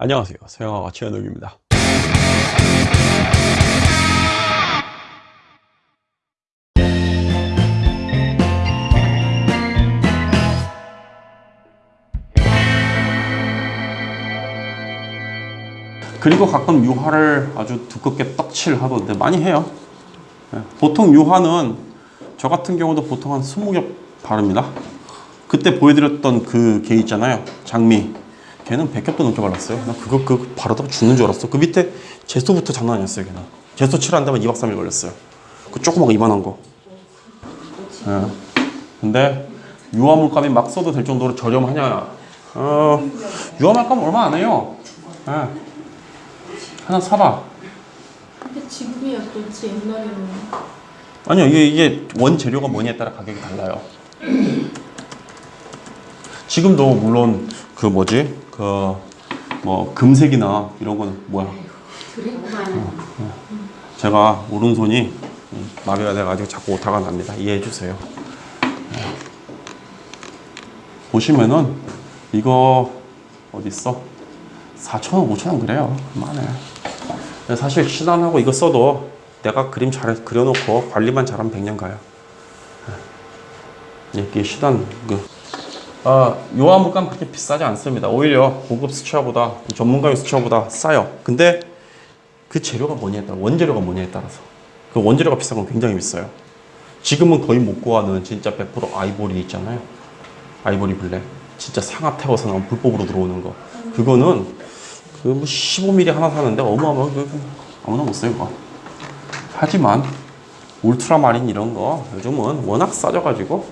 안녕하세요. 서영아가 최현욱입니다. 그리고 가끔 유화를 아주 두껍게 떡칠 하던데 많이 해요. 예, 보통 유화는 저 같은 경우도 보통 한 20겹 바릅니다. 그때 보여드렸던 그 개 있잖아요. 장미 걔는 100겹도 넘게 발랐어요. 나 그거 그거 바르다가 죽는 줄 알았어. 그 밑에 제소부터 장난 아니었어요 걔는. 제소 칠한다면 2박 3일 걸렸어요. 그 조그맣고 이만한 거. 예. 근데 유화 물감이 막 써도 될 정도로 저렴하냐. 어, 유화 물감 얼마 안 해요. 예. 하나 사봐. 근데 지금이야 그렇지 옛날에는 아니요 이게, 이게 원재료가 뭐냐에 따라 가격이 달라요. 지금도 물론 그 뭐지? 그 뭐 금색이나 이런 거는 뭐야? 어, 어. 제가 오른손이 음, 마비가 돼가지고 자꾸 오타가 납니다. 이해해 주세요. 네. 보시면은 이거 어디 있어? 4,000원 5,000원 그래요. 그만해. 사실 신안하고 이거 써도 내가 그림 잘 그려놓고 관리만 잘하면 100년 가요. 네. 이게 신안 그 아, 요한 물감 그렇게 비싸지 않습니다. 오히려 고급 수채화보다 전문가용 수채화보다 싸요. 근데 그 재료가 뭐냐에 따라 원재료가 뭐냐에 따라서 그 원재료가 비싼 건 굉장히 비싸요. 지금은 거의 못 구하는 진짜 100% 아이보리 있잖아요. 아이보리 블랙. 진짜 상하 태워서 나온 불법으로 들어오는 거. 그거는 그 뭐 15mm 하나 사는데 어마어마하게 그 아무나 못 써요. 하지만 울트라마린 이런 거 요즘은 워낙 싸져가지고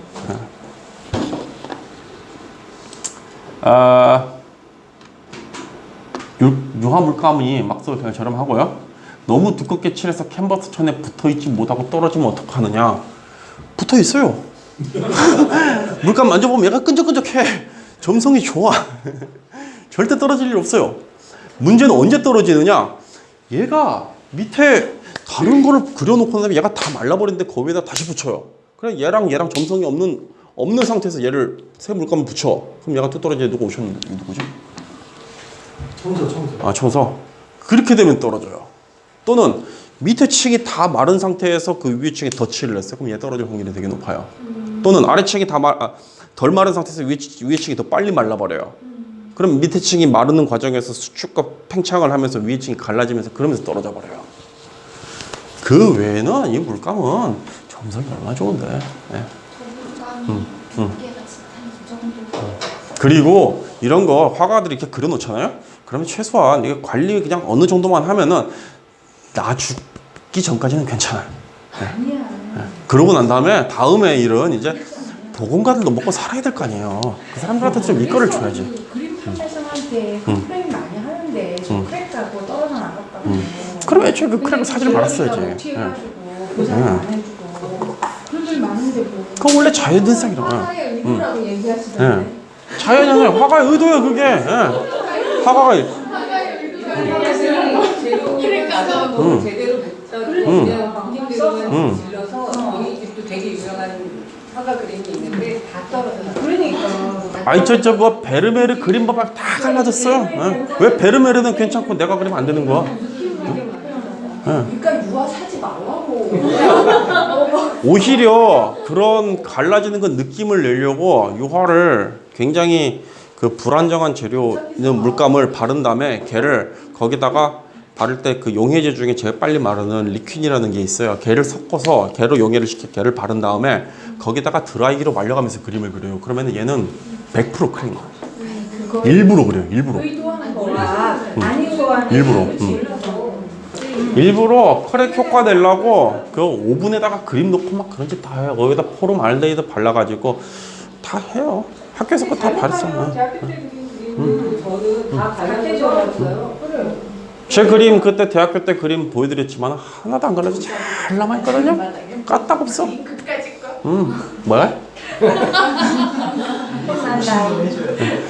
네. 아, 유, 유화 물감이 막서 그냥 저렴하고요. 너무 두껍게 칠해서 캔버스 천에 붙어있지 못하고 떨어지면 어떡하느냐. 붙어있어요. 물감 만져보면 얘가 끈적끈적해. 점성이 좋아. 절대 떨어질 일 없어요. 문제는 언제 떨어지느냐. 얘가 밑에 다른 거를 그려놓고 나면 얘가 다 말라버리는데 거기에다 다시 붙여요. 그래 얘랑 얘랑 점성이 없는 없는 상태에서 얘를 새 물감을 붙여. 그럼 얘가 뚝 떨어져 누구 오셨는데 누구지? 청소 청소 아 청소. 그렇게 되면 떨어져요. 또는 밑에 층이 다 마른 상태에서 그 위에 층에 덧칠을 했어요. 그럼 얘 떨어질 확률이 되게 높아요. 또는 아래 층이 다 말, 아, 덜 마른 상태에서 위에, 위에 층이 더 빨리 말라버려요. 그럼 밑에 층이 마르는 과정에서 수축과 팽창을 하면서 위에 층이 갈라지면서 그러면서 떨어져 버려요. 그 외에는 이 물감은 점성이 얼마나 좋은데. 예. 음, 그리고 이런 거 화가들이 이렇게 그려 놓잖아요. 그러면 최소한 이게 관리 그냥 어느 정도만 하면은 나 죽기 전까지는 괜찮아요. 아니야 그러고 난 다음에 다음에 일은 이제 복원가들도 먹고 살아야 될 거 아니에요. 그 사람들한테 좀 일거를 줘야지. 그림 판매상한테 complain 많이 하는데 저 음. crack 가고 떨어져 나갔다고 그럼 애초에 그 crack을 사지를 말았어야지. 어떻 그건 원래 자연현상이라. 화가의 의도라고 예. 얘기하시던데 자연현상 화가의 의도예요 그게. 예. 화가가 제로를 가져도 음. 제대로 음. 질러서 저희 집도 되게 유명한 화가 그림이 있는데 다 떨어져요. 그러니까 아이 저저 뭐 베르메르 그림 봐봐 다 갈라졌어요. 예. 왜 베르메르는 괜찮고 내가 그리면 안 되는 거야? 그러니까 유아 사지 말라고 오히려 그런 갈라지는 그 느낌을 내려고 유화를 굉장히 그 불안정한 재료 있는 물감을 바른 다음에 걔를 거기다가 바를 때 그 용해제 중에 제일 빨리 마르는 Liquin이라는 게 있어요. 걔를 섞어서 걔로 용해를 시켜 걔를 바른 다음에 거기다가 드라이기로 말려가면서 그림을 그려요. 그러면 얘는 100% crack. 일부러 그래요. 일부러. 의도하는 거라 아닌 거 하는 일부러. 음. 일부러 crack 효과 내려고 그 오븐에다가 그림 넣고 막 그런 짓 다 해요. 거기다 포름 알데히드 발라가지고 다 해요. 학교에서 그거 다 바랬어요. 대학교 때 저는 다. 그래 제 그림 그때 대학교 때 그림 보여드렸지만 하나도 안 갈라져 잘 남아있거든요. 까딱 없어. 음, 뭐야?